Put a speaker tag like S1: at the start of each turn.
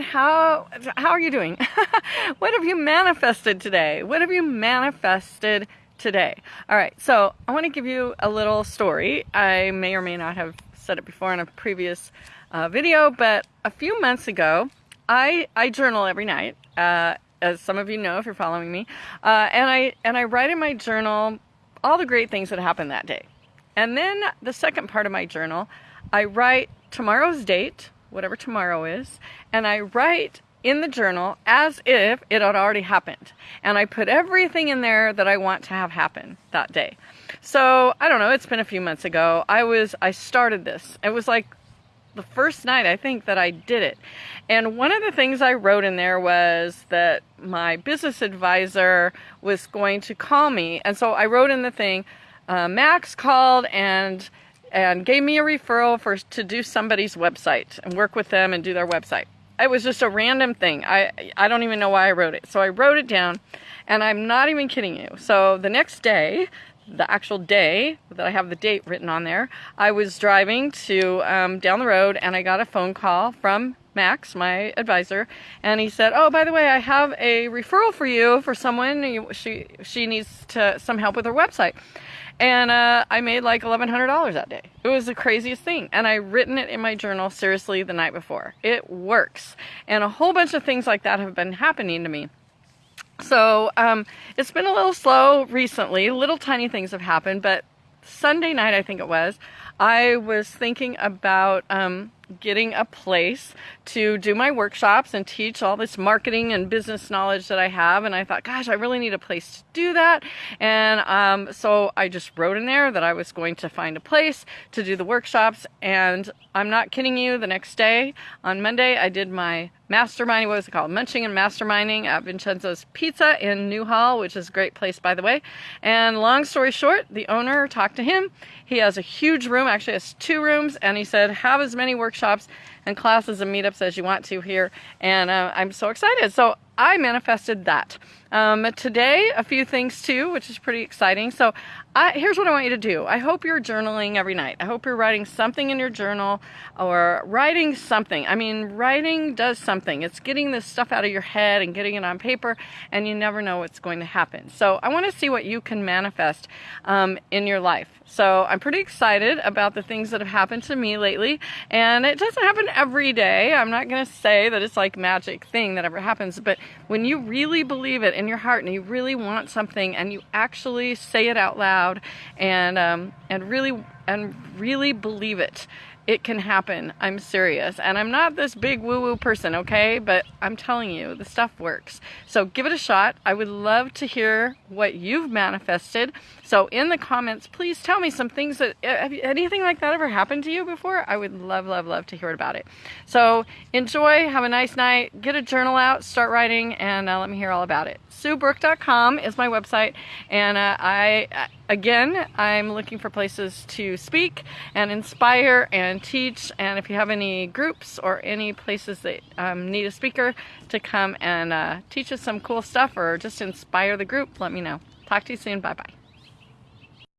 S1: How how are you doing? what have you manifested today? What have you manifested today? All right. So, I want to give you a little story. I may or may not have said it before in a previous uh, video, but a few months ago, I I journal every night. Uh, as some of you know if you're following me, uh, and I and I write in my journal all the great things that happened that day. And then the second part of my journal, I write tomorrow's date, whatever tomorrow is, and I write in the journal as if it had already happened. And I put everything in there that I want to have happen that day. So, I don't know, it's been a few months ago. I was I started this. It was like the first night I think that I did it. And one of the things I wrote in there was that my business advisor was going to call me. And so I wrote in the thing, uh, Max called and and gave me a referral for to do somebody's website and work with them and do their website. It was just a random thing. I I don't even know why I wrote it. So I wrote it down and I'm not even kidding you. So the next day, the actual day that I have the date written on there, I was driving to um, down the road and I got a phone call from Max, my advisor, and he said, "Oh, by the way, I have a referral for you for someone. She she needs to some help with her website." And uh, I made like $1,100 that day. It was the craziest thing. And I written it in my journal seriously the night before. It works. And a whole bunch of things like that have been happening to me. So um, it's been a little slow recently. Little tiny things have happened, but Sunday night, I think it was, I was thinking about um, getting a place to do my workshops and teach all this marketing and business knowledge that I have. And I thought, gosh, I really need a place to do that. And um, so I just wrote in there that I was going to find a place to do the workshops. And I'm not kidding you, the next day on Monday, I did my masterminding, what was it called? Munching and Masterminding at Vincenzo's Pizza in Newhall, which is a great place, by the way. And long story short, the owner talked to him. He has a huge room, actually has two rooms, and he said, have as many workshops and classes and meetups as you want to here. And uh, I'm so excited. So I manifested that. Um, today, a few things too, which is pretty exciting. So I, here's what I want you to do. I hope you're journaling every night. I hope you're writing something in your journal or writing something. I mean, writing does something. It's getting this stuff out of your head and getting it on paper, and you never know what's going to happen. So I want to see what you can manifest um, in your life. So I'm pretty excited about the things that have happened to me lately, and it doesn't happen every day. I'm not going to say that it's like magic thing that ever happens, but when you really believe it in your heart and you really want something and you actually say it out loud and um, and really and really believe it it can happen. I'm serious. And I'm not this big woo woo person, okay? But I'm telling you, the stuff works. So give it a shot. I would love to hear what you've manifested. So in the comments, please tell me some things that, uh, have anything like that ever happened to you before? I would love, love, love to hear about it. So enjoy, have a nice night, get a journal out, start writing, and uh, let me hear all about it. SueBrook.com is my website, and uh, I, uh, again, I'm looking for places to speak and inspire and teach, and if you have any groups or any places that um, need a speaker to come and uh, teach us some cool stuff or just inspire the group, let me know. Talk to you soon. Bye-bye.